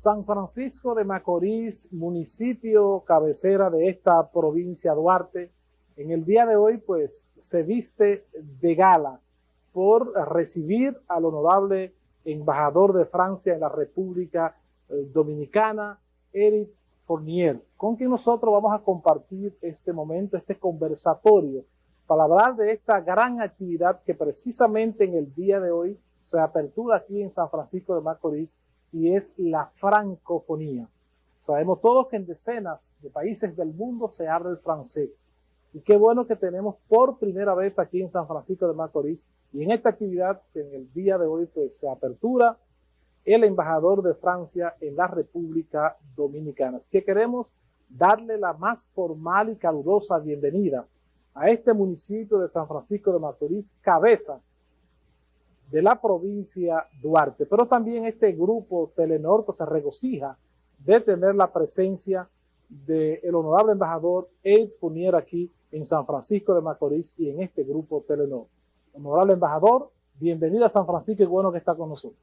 San Francisco de Macorís, municipio cabecera de esta provincia Duarte, en el día de hoy pues se viste de gala por recibir al honorable embajador de Francia en la República eh, Dominicana, Eric Fournier, con quien nosotros vamos a compartir este momento, este conversatorio, para hablar de esta gran actividad que precisamente en el día de hoy se apertura aquí en San Francisco de Macorís y es la francofonía. Sabemos todos que en decenas de países del mundo se habla el francés. Y qué bueno que tenemos por primera vez aquí en San Francisco de Macorís y en esta actividad que en el día de hoy pues se apertura el embajador de Francia en la República Dominicana. Así que queremos darle la más formal y calurosa bienvenida a este municipio de San Francisco de Macorís, cabeza de la provincia Duarte. Pero también este grupo Telenorte se regocija de tener la presencia del honorable embajador Ed Funier aquí en San Francisco de Macorís y en este grupo Telenor. Honorable embajador, bienvenido a San Francisco y bueno que está con nosotros.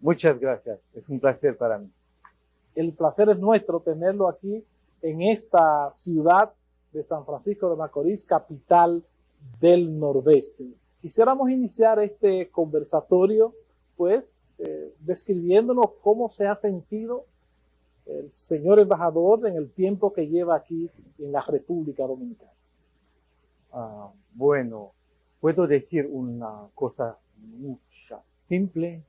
Muchas gracias, es un placer para mí. El placer es nuestro tenerlo aquí en esta ciudad de San Francisco de Macorís, capital del Nordeste. Quisiéramos iniciar este conversatorio, pues, eh, describiéndonos cómo se ha sentido el señor embajador en el tiempo que lleva aquí en la República Dominicana. Ah, bueno, puedo decir una cosa mucha, simple.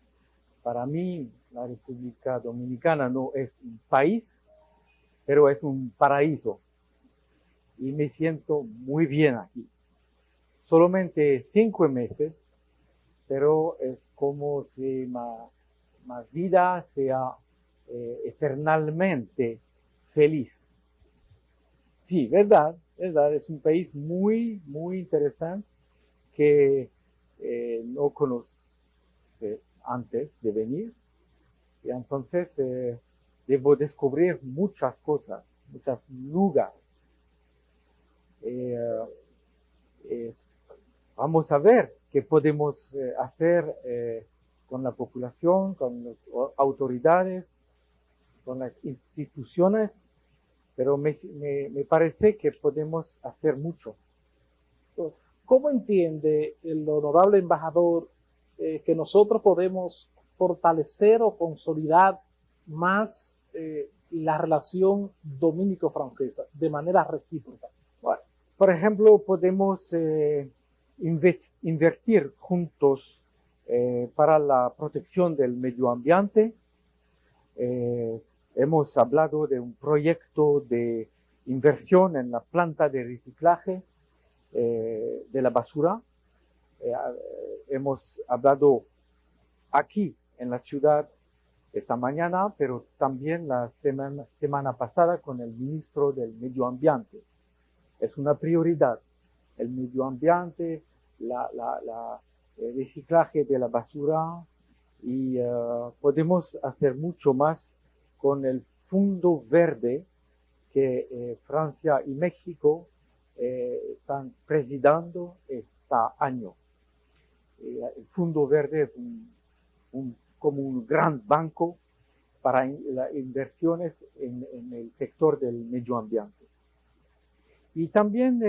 Para mí, la República Dominicana no es un país, pero es un paraíso. Y me siento muy bien aquí. Solamente cinco meses, pero es como si más, vida sea eh, eternamente feliz. Sí, verdad, verdad, es un país muy, muy interesante que eh, no conoce antes de venir. Y entonces eh, debo descubrir muchas cosas, muchos lugares. Vamos a ver qué podemos hacer con la población, con las autoridades, con las instituciones, pero me, me, parece que podemos hacer mucho. ¿Cómo entiende el honorable embajador eh, que nosotros podemos fortalecer o consolidar más eh, la relación dominico-francesa de manera recíproca? Bueno, por ejemplo, podemos eh, invertir juntos para la protección del medio ambiente, Hemos hablado de un proyecto de inversión en la planta de reciclaje eh, de la basura. Eh, hemos hablado aquí en la ciudad esta mañana, pero también la semana pasada con el ministro del Medio Ambiente. Es una prioridad el medio ambiente, el reciclaje de la basura y eh, podemos hacer mucho más con el Fondo Verde que eh, Francia y México eh, están presidiendo este año. El Fondo Verde es como un gran banco para las inversiones en, el sector del medio ambiente. Y también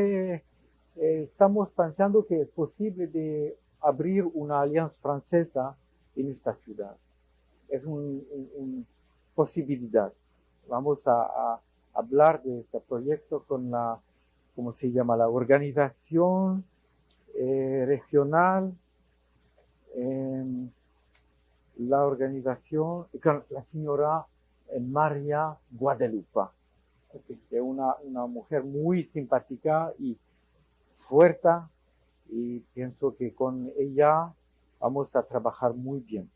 estamos pensando que es posible de abrir una alianza francesa en esta ciudad. Es un posibilidad. Vamos a, hablar de este proyecto con la, ¿cómo se llama? La organización eh, regional, em, la organización, con la señora María Guadalupe, que es una, una mujer muy simpática y fuerte, y pienso que con ella vamos a trabajar muy bien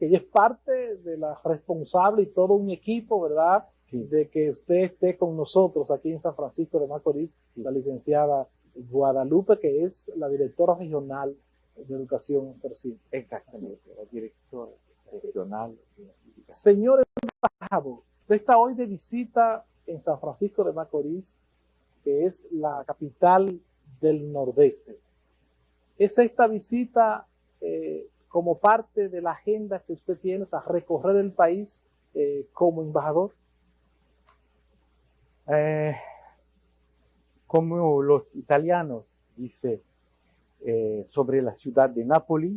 ella es parte de la responsable y todo un equipo, ¿verdad? De que usted esté con nosotros aquí en San Francisco de Macorís, la licenciada Guadalupe, que es la directora regional de educación CERCIN. Exactamente, la directora regional. Señor embajador, usted está hoy de visita en San Francisco de Macorís, que es la capital del Nordeste. ¿Es esta visita eh, como parte de la agenda que usted tiene, o sea, recorrer el país eh, como embajador? Eh, como los italianos dice sobre la ciudad de Nápoles,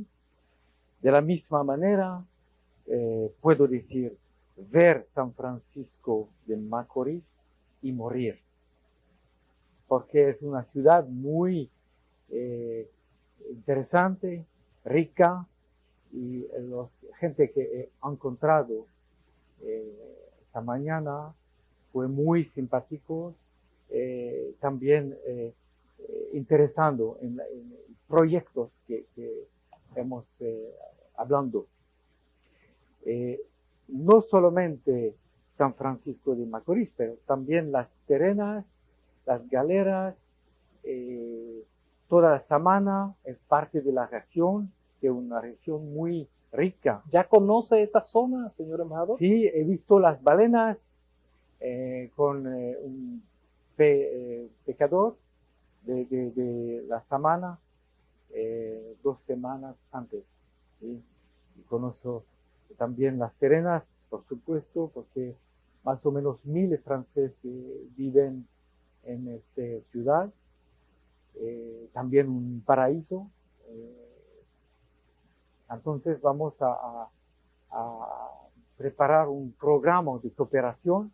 de la misma manera puedo decir ver San Francisco de Macorís y morir, porque es una ciudad muy interesante, rica, y la gente que he encontrado eh, esta mañana fue muy simpático, eh, también eh, interesando en, proyectos que, hemos hablando. no solamente San Francisco de Macorís, pero también las terrenas, las galeras, toda la Samana es parte de la región, que es una región muy rica. ¿Ya conoce esa zona, señor embajador? Sí, he visto las balenas eh, con eh, un eh, pecador de, la semana dos semanas antes. Y conozco también las terrenas, por supuesto, porque más o menos mil franceses viven en esta ciudad. también un paraíso entonces vamos a, preparar un programa de cooperación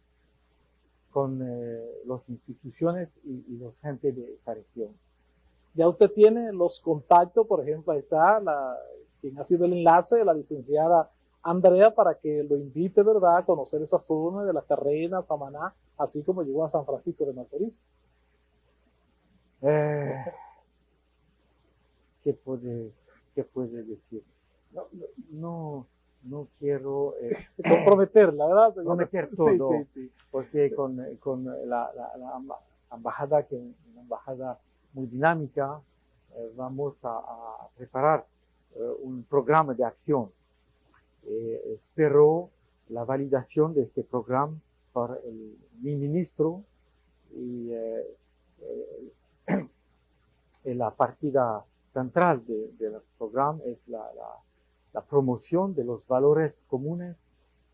con eh, las instituciones y, y los gente de esta región. Ya usted tiene los contactos, por ejemplo, ahí está la, quien ha sido el enlace, la licenciada Andrea, para que lo invite, ¿verdad?, a conocer esa zona de la Carrera, Samaná, así como llegó a San Francisco de Macorís. Eh, ¿qué, puede, ¿Qué puede decir? no, no, no quiero eh, comprometer, la verdad. Comprometer todo, porque con, con la, la, embajada, que es una embajada muy dinámica, eh, vamos a, preparar eh, un programa de acción. Espero la validación de este programa por el, mi ministro y la partida central del programa es la la promoción de los valores comunes,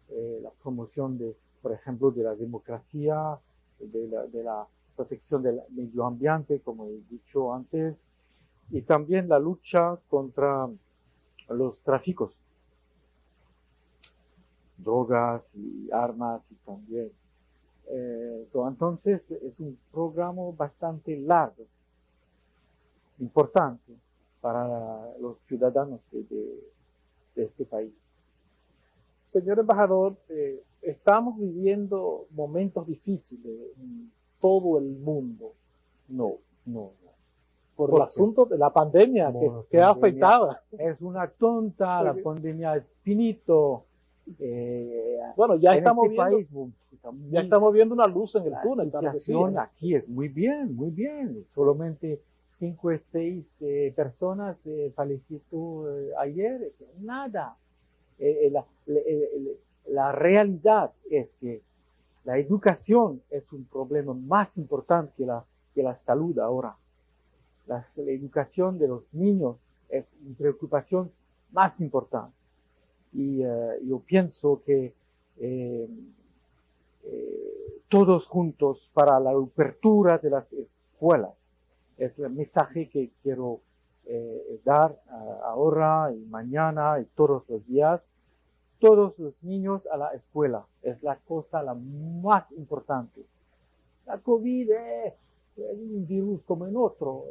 eh, la promoción de, por ejemplo, de la democracia, de la, protección del medio ambiente, como he dicho antes, y también la lucha contra los tráficos, drogas y armas y también. Eh, entonces es un programa bastante largo, importante para los ciudadanos de, de este país. Señor embajador, eh, estamos viviendo momentos difíciles en todo el mundo. No, no, Por, el asunto de la pandemia que, ha afectado. Es una tonta, la pandemia es finito. Eh, bueno, ya estamos, este viendo, ya estamos viendo una luz en el túnel. La aquí es muy bien, muy bien. Solamente cinco o seis eh, personas fallecieron ayer, nada. La, la, realidad es que la educación es un problema más importante que la, que la salud ahora. La, educación de los niños es una preocupación más importante. Y yo pienso que todos juntos para la apertura de las escuelas es el mensaje que quiero eh, dar ahora y mañana y todos los días. Todos los niños a la escuela es la cosa la más importante. La COVID es un virus como en otro,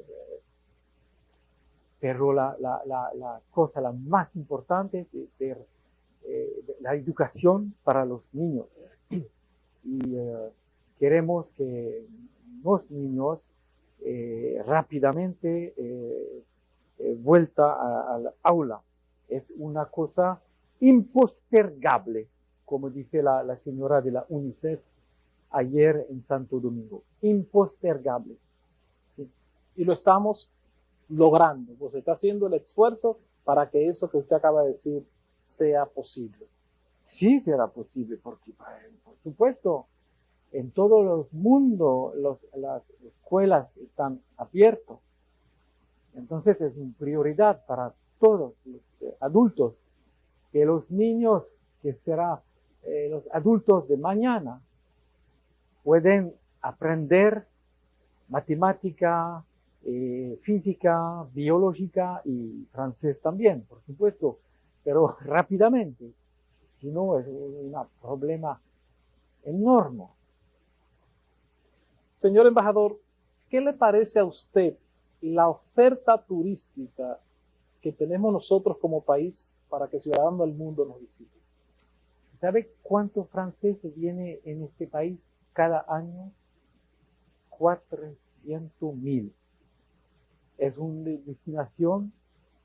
pero la, la, la, cosa la más importante es eh, la educación para los niños. Y eh, queremos que los niños eh, rápidamente eh, vuelta al aula. Es una cosa impostergable, como dice la, señora de la UNICEF ayer en Santo Domingo. Impostergable. Y lo estamos logrando. Pues está haciendo el esfuerzo para que eso que usted acaba de decir sea posible. Sí será posible, porque por supuesto, en todo el mundo las escuelas están abiertas. Entonces es una prioridad para todos los eh, adultos que los niños que será eh, los adultos de mañana pueden aprender matemática, eh, física, biológica y francés también, por supuesto, pero rápidamente. Si no, es un problema enorme. Señor embajador, ¿qué le parece a usted la oferta turística que tenemos nosotros como país para que ciudadanos del mundo nos visiten? ¿Sabe cuántos franceses viene en este país cada año? 400 mil. Es una destinación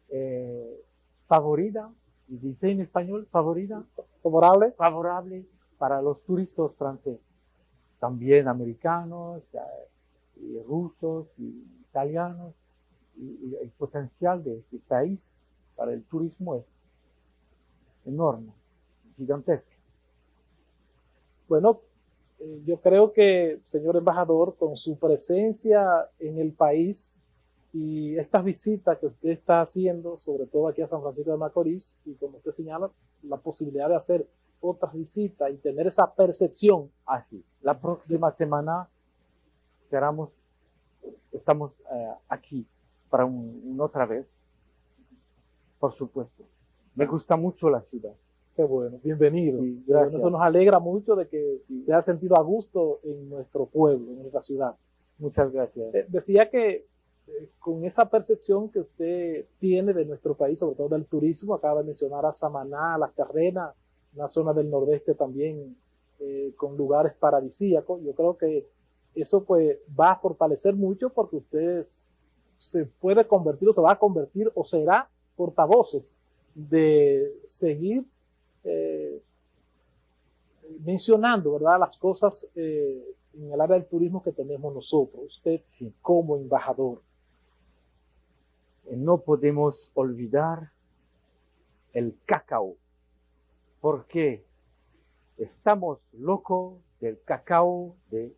eh, favorita, y dice en español, favorita, favorable, favorable para los turistas franceses. También americanos, eh, y rusos, y italianos, y, el potencial de este país para el turismo es enorme, gigantesco. Bueno, eh, yo creo que, señor embajador, con su presencia en el país y estas visitas que usted está haciendo, sobre todo aquí a San Francisco de Macorís, y como usted señala, la posibilidad de hacer otras visitas y tener esa percepción. Así, la próxima semana cerramos, estamos eh, aquí para una otra vez, por supuesto. Me gusta mucho la ciudad. Qué bueno, bienvenido. Eso nos alegra mucho de que se haya sentido a gusto en nuestro pueblo, en nuestra ciudad. Muchas gracias. Eh, decía que con esa percepción que usted tiene de nuestro país, sobre todo del turismo, acaba de mencionar a Samaná, a Las Carrenas, una zona del nordeste también eh, con lugares paradisíacos. Yo creo que eso pues va a fortalecer mucho porque usted se puede convertir o se va a convertir o será portavoces de seguir eh, mencionando, ¿verdad? Las cosas eh, en el área del turismo que tenemos nosotros, usted como embajador. No podemos olvidar el cacao, porque estamos locos del cacao de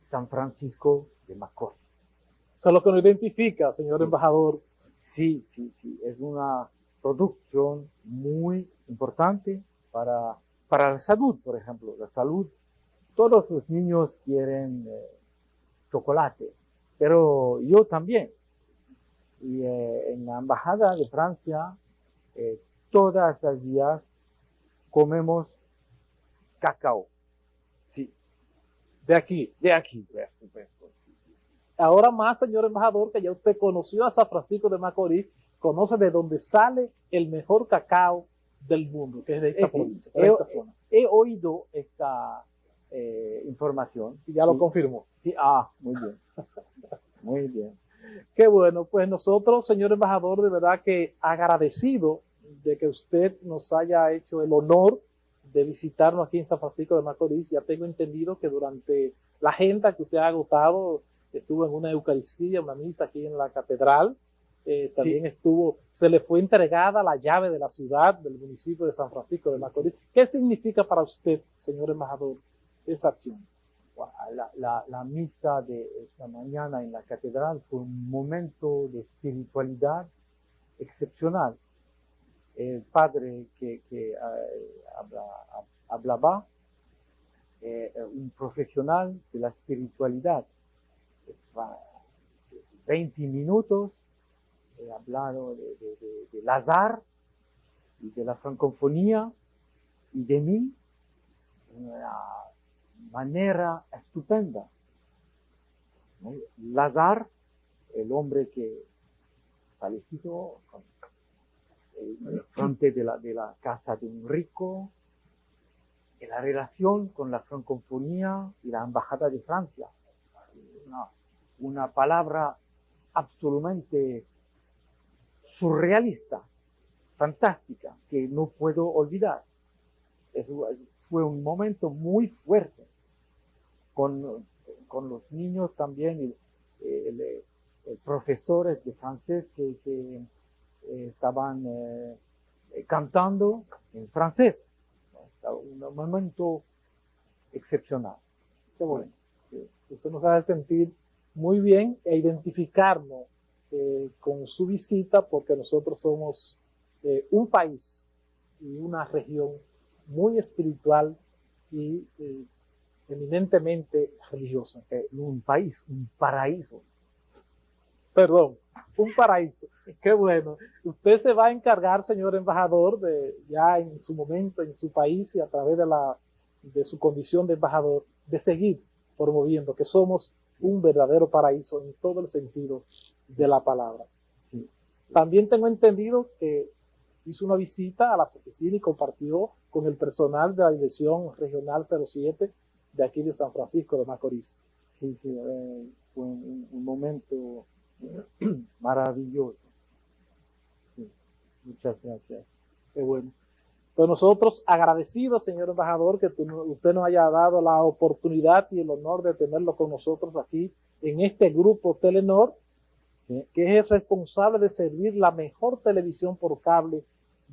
San Francisco de Macorís. Eso es lo que nos identifica, señor embajador. Sí, sí, sí, es una producción muy importante para, para la salud, por ejemplo. La salud, todos los niños quieren eh, chocolate, pero yo también. Y eh, en la embajada de Francia, eh, todas las días comemos cacao. Sí. De aquí. De aquí, por supuesto. Ahora más, señor embajador, que ya usted conoció a San Francisco de Macorís, conoce de dónde sale el mejor cacao del mundo, que es de esta provincia, he, esta zona. He oído esta eh, información. Y ya lo confirmó. Sí, ah, muy bien. muy bien. Qué bueno, pues nosotros, señor embajador, de verdad que agradecido de que usted nos haya hecho el honor de visitarnos aquí en San Francisco de Macorís. Ya tengo entendido que durante la agenda que usted ha agotado, estuvo en una Eucaristía, una misa aquí en la catedral, eh, también estuvo, se le fue entregada la llave de la ciudad, del municipio de San Francisco de Macorís. ¿Qué significa para usted, señor embajador, esa acción? La, la, misa de esta mañana en la catedral fue un momento de espiritualidad excepcional. El padre que, que eh, hablaba, eh, un profesional de la espiritualidad, 20 minutos he hablado de, de, de, Lazar y de la francofonía y de mí de una manera estupenda. Lazar, el hombre que fallecido en frente de la, casa de un rico, en la relación con la francofonía y la embajada de Francia. Una, una palabra absolutamente surrealista, fantástica, que no puedo olvidar. Eso, fue un momento muy fuerte con, con los niños también, el, profesores de francés que, que eh, estaban eh, cantando en francés. Un momento excepcional. Qué bueno. Eso nos hace sentir muy bien e identificarnos eh, con su visita porque nosotros somos eh, un país y una región muy espiritual y eh, eminentemente religiosa. Eh, un país, un paraíso. Perdón, un paraíso. Qué bueno. Usted se va a encargar, señor embajador, de ya en su momento, en su país y a través de, la, de su condición de embajador, de seguir promoviendo que somos un verdadero paraíso en todo el sentido de la palabra. También tengo entendido que hizo una visita a las oficinas y compartió con el personal de la Dirección Regional 07 de aquí de San Francisco de Macorís. Sí, sí, eh, fue un, momento maravilloso. muchas gracias. Qué bueno. Pues nosotros agradecidos, señor embajador, que usted nos haya dado la oportunidad y el honor de tenerlo con nosotros aquí en este grupo Telenor, que es el responsable de servir la mejor televisión por cable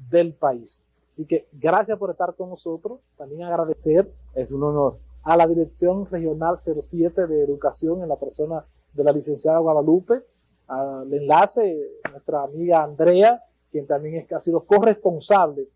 del país. Así que gracias por estar con nosotros. También agradecer, es un honor, a la Dirección Regional 07 de Educación en la persona de la licenciada Guadalupe, al enlace, nuestra amiga Andrea, quien también es, ha sido corresponsable